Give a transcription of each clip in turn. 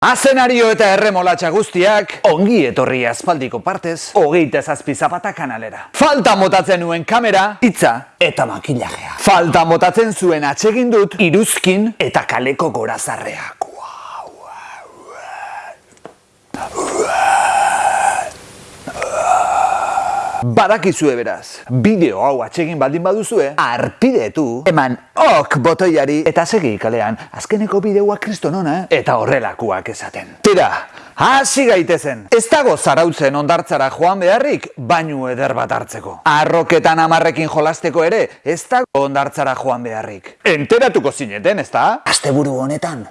Azenario eta erremolatxa guztiak, ongi etorri aspaldiko partez, hogeita zazpi zapata kanalera. Falta motatzen nuen kamera, hitza eta makillajea. Falta motatzen zuen atsegin dut, iruzkin eta kaleko gorazarreak. Badakizue beraz, bideo hau atsegin baldin baduzue, arpidetu, eman ok botoiari eta segi kalean, azkeneko bideoa kristonona eta horrelakoak esaten. Tira, hasi gaitezen, ez dago zarautzen ondartzara joan beharrik, bainu eder bat hartzeko. Arroketan amarrekin jolasteko ere, ez dago ondartzara joan beharrik. Enteratuko zineten, ez da? Asteburu honetan,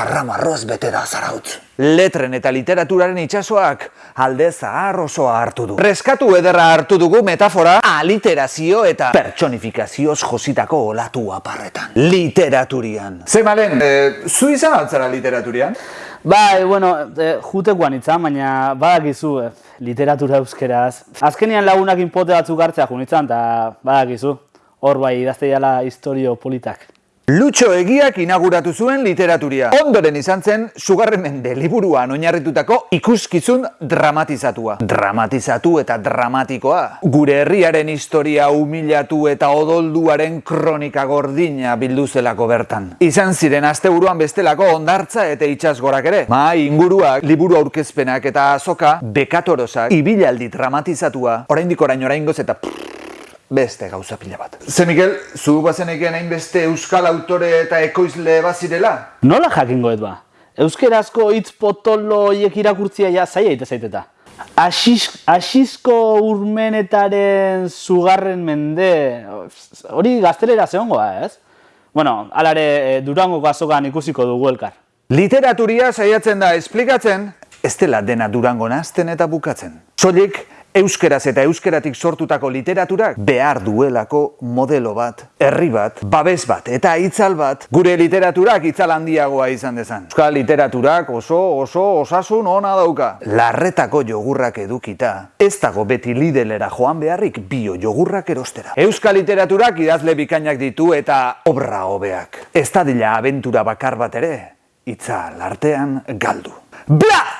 karramarroz bete da zarautz. Letren eta literaturaren itsasoak alde zahar osoa hartu du. Reskatu ederra hartu dugu metafora aliterazio eta pertsonifikazioz jositako olatu aparretan. Literaturian. Zemalen, e, zu izan altzara literaturian? Bai, bueno, e, jutekoan itzan, baina badakizu e, literatura euskeraz. Azkenian lagunak inpote batzuk hartzea junitzen, eta badakizu. Hor bai, idazteiala historio politak. Lutxo egiak inauguratu zuen literaturia. Ondoren izan zen, sugarren liburuan oinarritutako ikuskizun dramatizatua. Dramatizatu eta dramatikoa. Gure herriaren historia humilatu eta odolduaren kronika gordina bildu zelako bertan. Izan ziren asteburuan bestelako ondartza eta itxasgorak ere. Ma inguruak, liburu aurkezpenak eta azoka, bekatorosak, ibilaldi dramatizatua, oraindik orain oraingoz eta beste gauza pila bat. Ze Mikel, zu bazeneken hainbeste euskal autore eta ekoizle bazirela? Nola jakingo ez ba? Euskerazko hitz potolo hiek irakurtzia ja zaila ite zaiteta. Asisko urmenetaren zugarren mende, hori gaztelera zehongoa ez? Bueno, alare eh, durango azokan ikusiko dugu elkar. Literaturia saiatzen da esplikatzen, ez dela dena durango nazten eta bukatzen. Soilik, Euskeraz eta euskeratik sortutako literaturak behar duelako modelo bat, herri bat, babes bat eta itzal bat gure literaturak itzal handiagoa izan dezan. Euskal literaturak oso oso osasun ona dauka. Larretako jogurrak edukita, ez dago beti lidelera joan beharrik bio jogurrak erostera. Euskal literaturak idazle bikainak ditu eta obra hobeak. Ez da dila abentura bakar bat ere, itzal artean galdu. Bla!